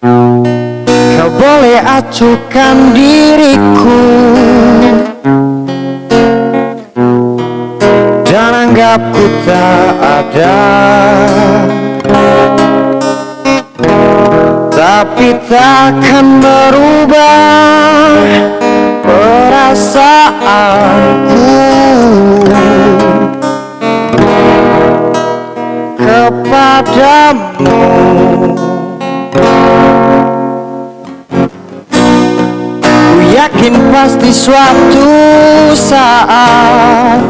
Andai acuhkan diriku. Dan anggap ku tak ada. Tapi takkan berubah Perasaanku. Kepadamu yakin pasti suatu saat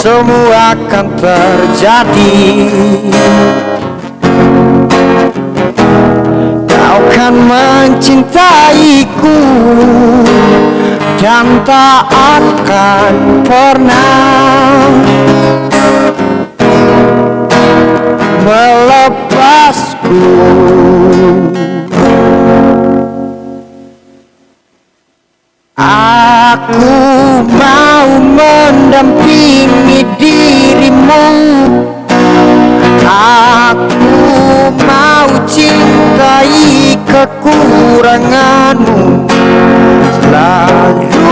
Semua akan terjadi. Kau kan mencintaiku Dan tak akan pernah Melepasku mendampingi dirimu. Aku mau cintai kekuranganmu. Selalu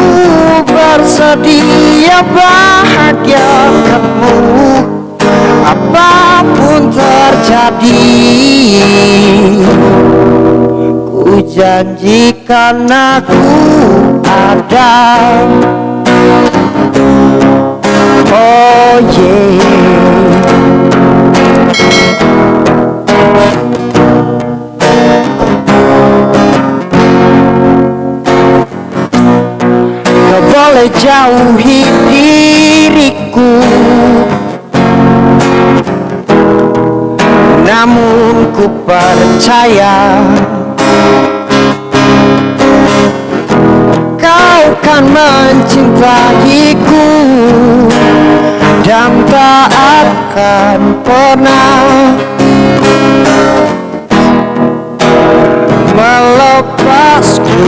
bersedia bahagiakanmu. Apa pun terjadi Ku janjikan aku ada Oh yeah. Kau boleh jauhi diriku. Namun ku percaya Kau kan mencintaiku. Dan tak akan pernah Melepasku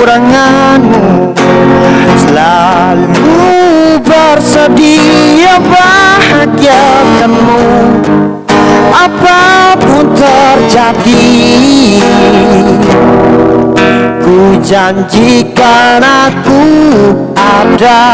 kekuranganmu. Selalu bersedia bahagiakanmu. Apa pun terjadi Ku janjikan aku ada